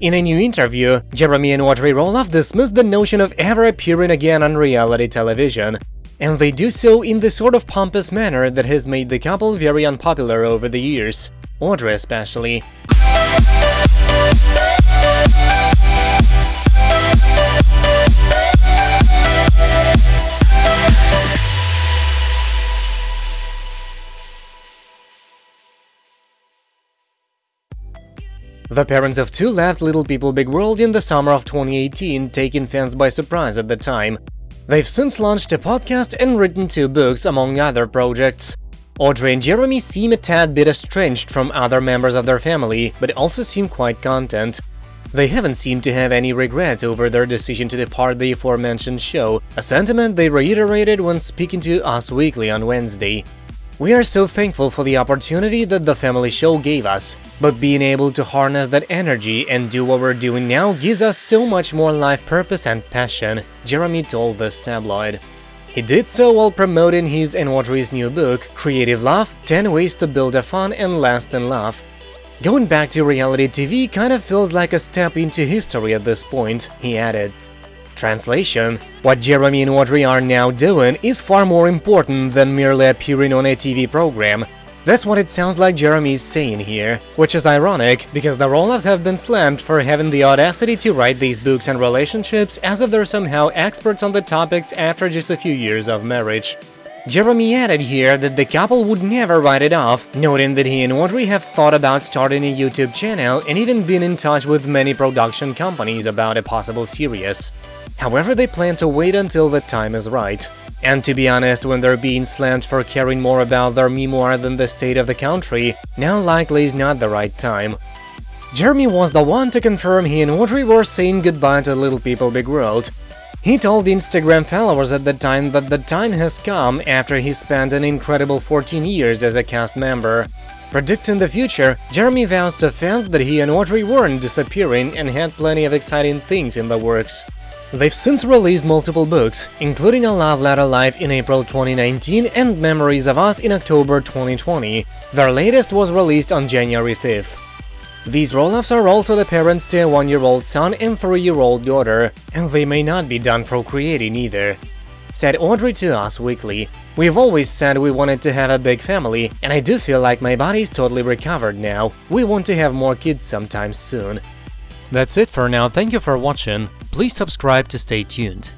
In a new interview, Jeremy and Audrey Roloff dismissed the notion of ever appearing again on reality television, and they do so in the sort of pompous manner that has made the couple very unpopular over the years, Audrey especially. The parents of two left Little People Big World in the summer of 2018, taking fans by surprise at the time. They've since launched a podcast and written two books, among other projects. Audrey and Jeremy seem a tad bit estranged from other members of their family, but also seem quite content. They haven't seemed to have any regrets over their decision to depart the aforementioned show, a sentiment they reiterated when speaking to Us Weekly on Wednesday. We are so thankful for the opportunity that the family show gave us, but being able to harness that energy and do what we're doing now gives us so much more life purpose and passion, Jeremy told this tabloid. He did so while promoting his and Audrey's new book, Creative Love – 10 Ways to Build a Fun and Lasting Love. Going back to reality TV kind of feels like a step into history at this point, he added. Translation What Jeremy and Audrey are now doing is far more important than merely appearing on a TV program. That's what it sounds like Jeremy is saying here, which is ironic, because the Roloffs have been slammed for having the audacity to write these books on relationships as if they're somehow experts on the topics after just a few years of marriage. Jeremy added here that the couple would never write it off, noting that he and Audrey have thought about starting a YouTube channel and even been in touch with many production companies about a possible series. However, they plan to wait until the time is right. And to be honest, when they're being slammed for caring more about their memoir than the state of the country, now likely is not the right time. Jeremy was the one to confirm he and Audrey were saying goodbye to Little People Big World, he told Instagram followers at the time that the time has come after he spent an incredible 14 years as a cast member. Predicting the future, Jeremy vows to fans that he and Audrey weren't disappearing and had plenty of exciting things in the works. They've since released multiple books, including A Love Letter Life in April 2019 and Memories of Us in October 2020. Their latest was released on January 5th. These Roloffs are also the parents to a one-year-old son and three-year-old daughter, and they may not be done procreating either. Said Audrey to Us Weekly, We've always said we wanted to have a big family, and I do feel like my body's totally recovered now. We want to have more kids sometime soon. That's it for now, thank you for watching, please subscribe to stay tuned.